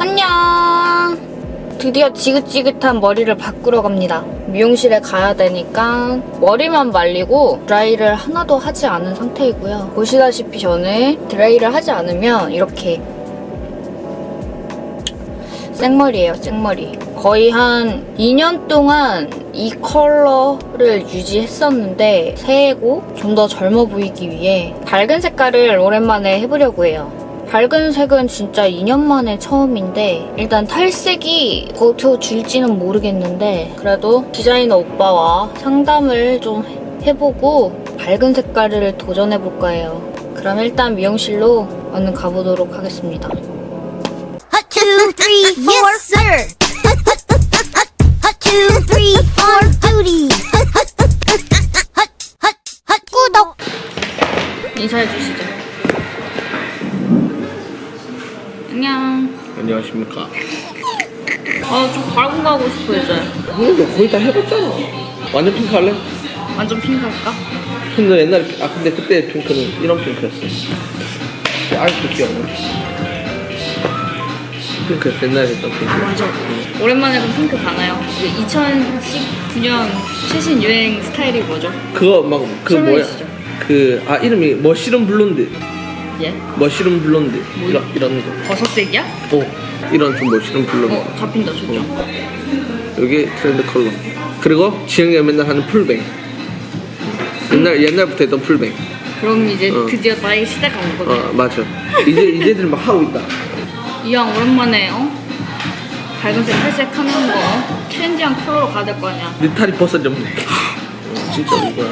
안녕. 드디어 지긋지긋한 머리를 바꾸러 갑니다. 미용실에 가야 되니까 머리만 말리고 드라이를 하나도 하지 않은 상태이고요. 보시다시피 저는 드라이를 하지 않으면 이렇게 생머리예요, 생머리. 거의 한 2년 동안 이 컬러를 유지했었는데 새해고 좀 더 젊어 보이기 위해 밝은 색깔을 오랜만에 해보려고 해요. 밝은 색은 진짜 2년 만에 처음인데 일단 탈색이 버텨줄지는 모르겠는데 그래도 디자이너 오빠와 상담을 좀 해보고 밝은 색깔을 도전해볼까 해요. 그럼 일단 미용실로 얼른 가보도록 하겠습니다. Sir. Duty. 구독. 인사해주시죠. 안녕. 안녕하십니까. 아, 좀 밝은 거 하고 싶어, 이제. 너 거의 다 해봤잖아. 완전 핑크 할래? 완전 핑크 할까? 근데 옛날에, 아, 근데 그때 핑크는 이런 핑크였어. 아직도 기억나. 핑크였어, 옛날에 했던 핑크. 맞아. 오랜만에 그럼 핑크 가나요? 2019년 최신 유행 스타일이 뭐죠? 그거 막, 그 뭐야. 그, 아, 이름이 mushroom blonde. 예? mushroom blonde. 이런, 이런 거. 버섯색이야? 어, 이런 좀 mushroom blonde. 어, 잡힌다, 진짜. 여기 트렌드 컬러. 그리고 지영이가 맨날 하는 full bang. 옛날, 옛날부터 했던 full bang. 그럼 이제 어. 드디어 나의 시대가 온 거네. 어, 맞아. 이제, 이제들 막 하고 있다. 이왕 오랜만에, 어? 밝은색 탈색 하는 거 어? 트렌디한 컬러로 가야 될 거 아니야. 느타리 버섯 좀. 어, 진짜 이거야.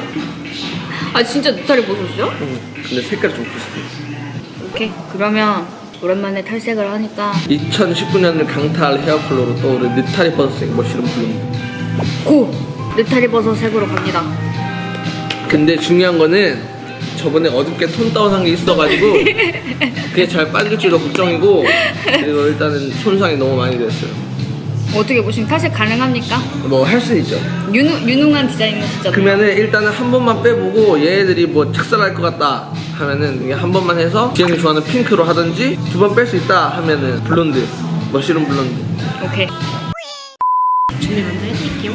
아, 진짜 느타리 버섯이요? 응. 근데 색깔이 좀 비슷해. 오케이. 그러면 오랜만에 탈색을 하니까 2019년을 강타할 헤어 컬러로 떠오른 느타리 버섯색 머시룸 블룸. 고! 느타리 버섯 색으로 갑니다. 근데 중요한 거는 저번에 어둡게 톤 다운한 게 있어가지고 그게 잘 빠질지도 걱정이고 그리고 일단은 손상이 너무 많이 됐어요. 어떻게 보시면 탈색 가능합니까? 뭐 할 수는 있죠. 유능, 유능한 디자이너는 진짜 그러면은 일단은 한 번만 빼보고 얘네들이 뭐 작살날 것 같다 하면은 이게 한 번만 해서 지영이 좋아하는 핑크로 하든지 두 번 뺄 수 있다 하면은 blonde mushroom blonde. 오케이. 준비 먼저 해드릴게요.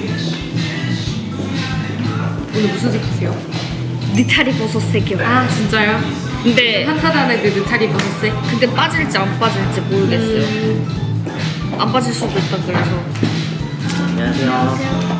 오늘 무슨 색이세요? 느타리 버섯 색이요. 아 진짜요? 근데 핫하다는 그 느타리 버섯색? 근데 빠질지 안 빠질지 모르겠어요. 안 빠질 수도 있다 그래서. 안녕하세요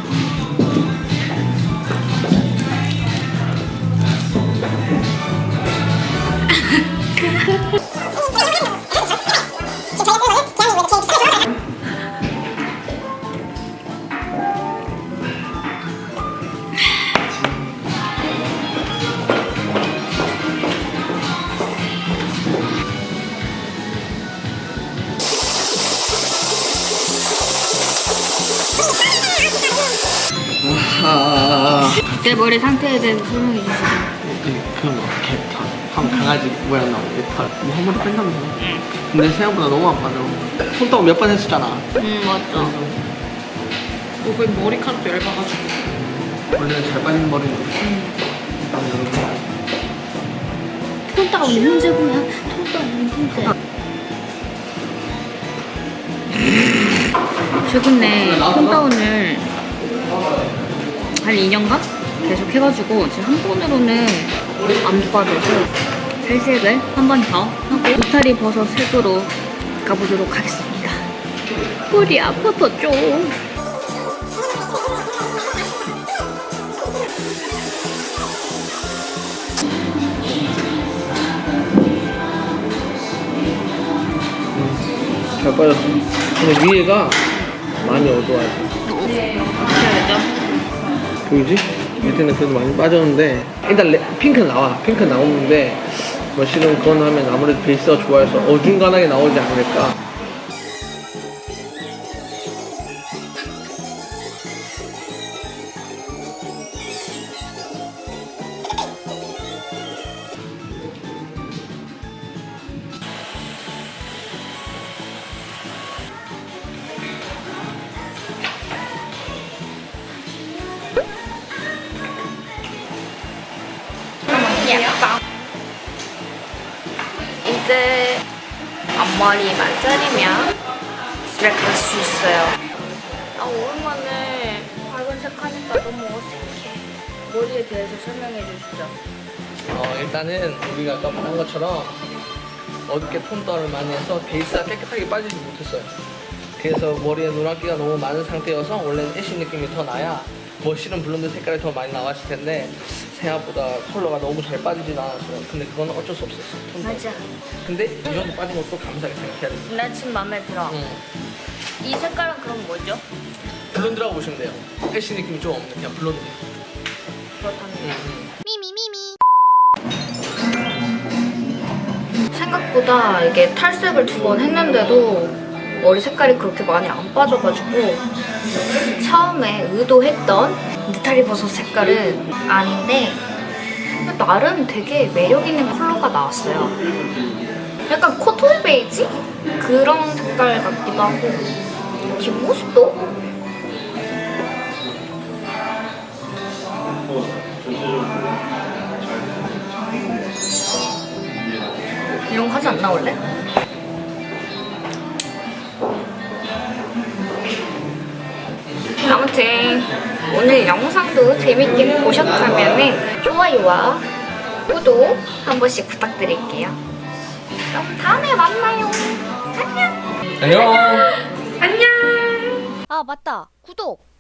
내 머리 상태에 대해서 설명해 주시죠 그뭐 개털 한 강아지 모양 나오고 개털 뭐한번 뺀다면서? 근데 생각보다 너무 안 빠져 손톱 몇 번 했었잖아. 음 맞죠. 어, 거의 머리카락도 얇아가지고. 원래는 잘 빠지는 머리인데 일단 여러분. 톤따가 없는 문제구나 톤따가 없는 문제 최근에 톤다운을 한 2년간 계속 해가지고 지금 한 번으로는 안 빠져서 탈색을 한 번 더 하고 느타리 버섯 색으로 가보도록 하겠습니다. 머리 아파서 좀. 잘 빠졌어. 근데 위에가 많이 해야 되죠? 보이지? 밑에는 그래도 많이 빠졌는데 일단 레- 핑크 나와 핑크 나오는데 뭐 실은 그건 하면 아무래도 베이스가 좋아해서 어중간하게 나오지 않을까 앞머리만 자르면 집에 갈 수 있어요. 아 오랜만에 밝은색 하니까 너무 어색해. 머리에 대해서 설명해 주시죠. 어, 일단은 우리가 아까 말한 것처럼 어둡게 tone down을 많이 해서 베이스가 깨끗하게 빠지지 못했어요. 그래서 머리에 노란기가 너무 많은 상태여서 원래는 ash 느낌이 더 나야 mushroom blonde 색깔이 더 많이 나왔을 텐데 생각보다 컬러가 너무 잘 빠지진 않았어요. 근데 그건 어쩔 수 없었어. 맞아. 근데 이 정도 빠진 것도 감사하게 생각해야 돼. 나 지금 마음에 들어. 응. 이 색깔은 그럼 뭐죠? blonde라고 보시면 돼요. ash 느낌이 좀 없는 그냥 blonde. 그렇다면 응, 응. 생각보다 이게 탈색을 두 번 했는데도 머리 색깔이 그렇게 많이 안 빠져가지고 처음에 의도했던 느타리 버섯 색깔은 아닌데 나름 되게 매력 있는 컬러가 나왔어요. 약간 코토 베이지 그런 색깔 같기도 하고 뒷모습도 이런 거 하지 않나 원래? 아무튼 오늘 영상도 재밌게 보셨다면 좋아요와 구독 한 번씩 부탁드릴게요. 그럼 다음에 만나요. 안녕. 안녕. 안녕. 아, 맞다. 구독!